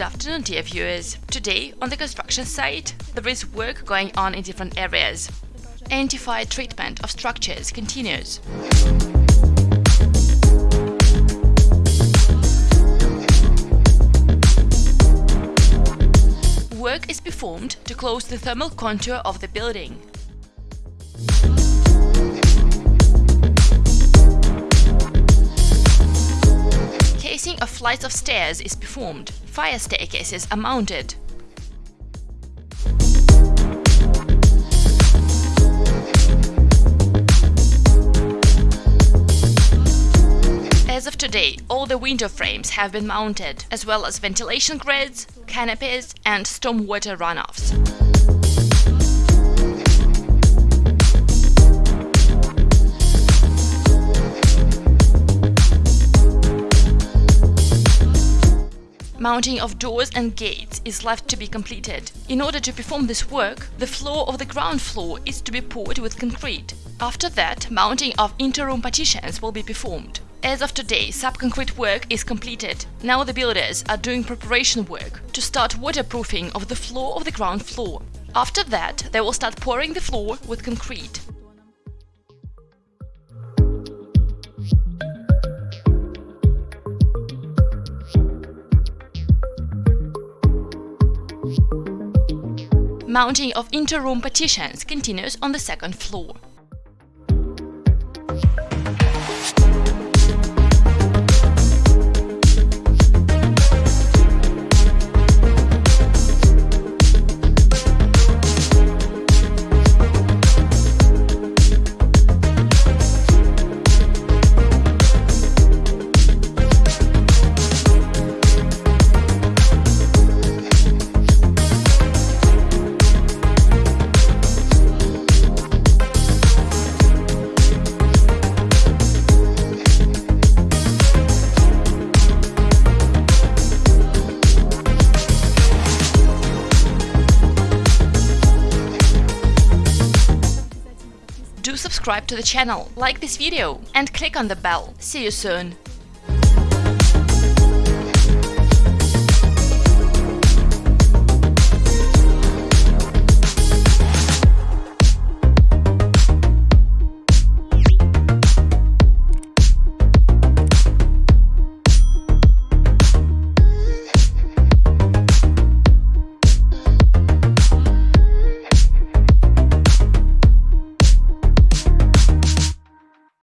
afternoon dear viewers. Today on the construction site there is work going on in different areas. Anti-fire treatment of structures continues. Work is performed to close the thermal contour of the building. Casing of flights of stairs is performed. Fire staircases are mounted. As of today, all the window frames have been mounted, as well as ventilation grids, canopies and stormwater runoffs. Mounting of doors and gates is left to be completed. In order to perform this work, the floor of the ground floor is to be poured with concrete. After that, mounting of interroom partitions will be performed. As of today, subconcrete work is completed. Now the builders are doing preparation work to start waterproofing of the floor of the ground floor. After that, they will start pouring the floor with concrete. Mounting of interroom partitions continues on the second floor. Subscribe to the channel, like this video and click on the bell. See you soon!